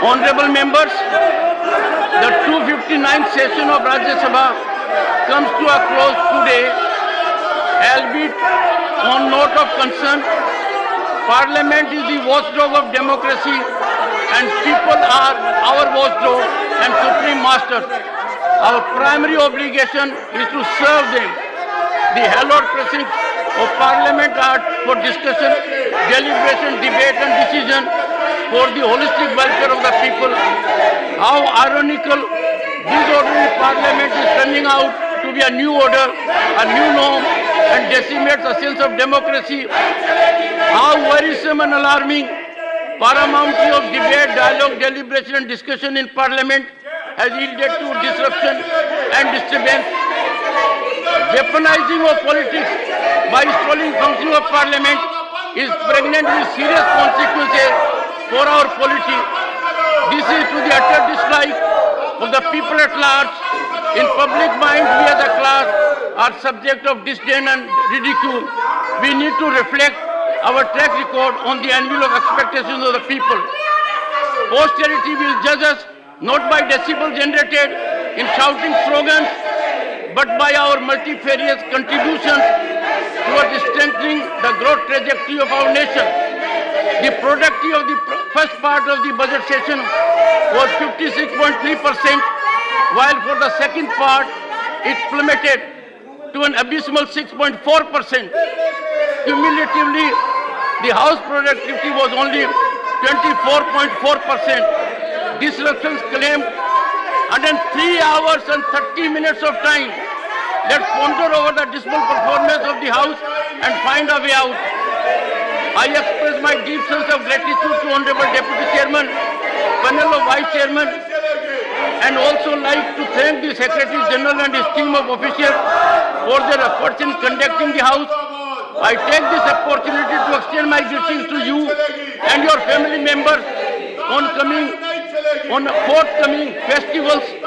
Honorable members, the 259th session of Rajya Sabha comes to a close today, albeit on note of concern. Parliament is the watchdog of democracy and people are our watchdog and supreme master. Our primary obligation is to serve them. The hallowed precincts of Parliament are for discussion, deliberation, debate and decision for the holistic welfare of the people. How ironical this ordinary Parliament is turning out to be a new order, a new norm and decimates the sense of democracy. How worrisome and alarming paramountly of debate, dialogue, deliberation and discussion in Parliament has yielded to disruption and disturbance weaponizing of politics by stalling functioning of parliament is pregnant with serious consequences for our polity. This is to the utter dislike of the people at large. In public mind, we as a class are subject of disdain and ridicule. We need to reflect our track record on the anvil of expectations of the people. Posterity will judge us not by decibel generated in shouting slogans, but by our multifarious contributions towards strengthening the growth trajectory of our nation. The productivity of the part of the budget session was 56.3%, while for the second part it plummeted to an abysmal 6.4%. Cumulatively, the house productivity was only 24.4%. Disruptions claimed 103 hours and 30 minutes of time. Let's ponder over the dismal performance of the House and find a way out. I express my deep sense of gratitude to Honorable Deputy Chairman, panel of Vice Chairman, and also like to thank the Secretary General and his team of officials for their efforts in conducting the House. I take this opportunity to extend my greetings to you and your family members on coming on forthcoming festivals.